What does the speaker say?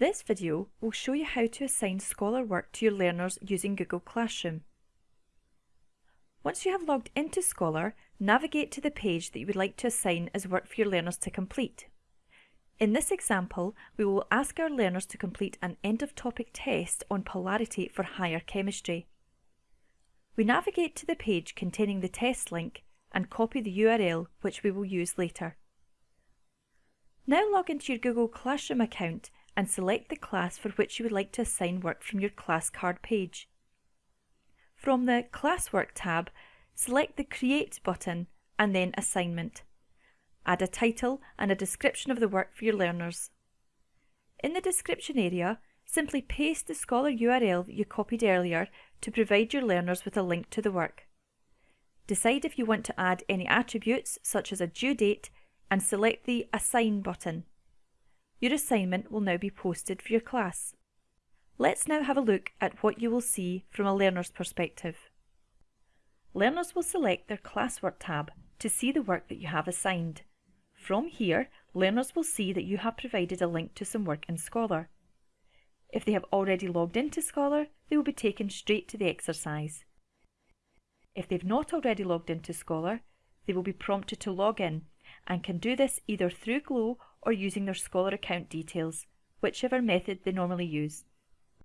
This video will show you how to assign Scholar work to your learners using Google Classroom. Once you have logged into Scholar, navigate to the page that you would like to assign as work for your learners to complete. In this example, we will ask our learners to complete an end-of-topic test on polarity for higher chemistry. We navigate to the page containing the test link and copy the URL which we will use later. Now log into your Google Classroom account and select the class for which you would like to assign work from your class card page. From the Classwork tab, select the Create button and then Assignment. Add a title and a description of the work for your learners. In the description area, simply paste the Scholar URL that you copied earlier to provide your learners with a link to the work. Decide if you want to add any attributes such as a due date and select the Assign button. Your assignment will now be posted for your class. Let's now have a look at what you will see from a learner's perspective. Learners will select their Classwork tab to see the work that you have assigned. From here, learners will see that you have provided a link to some work in Scholar. If they have already logged into Scholar, they will be taken straight to the exercise. If they've not already logged into Scholar, they will be prompted to log in and can do this either through Glow or using their Scholar account details, whichever method they normally use.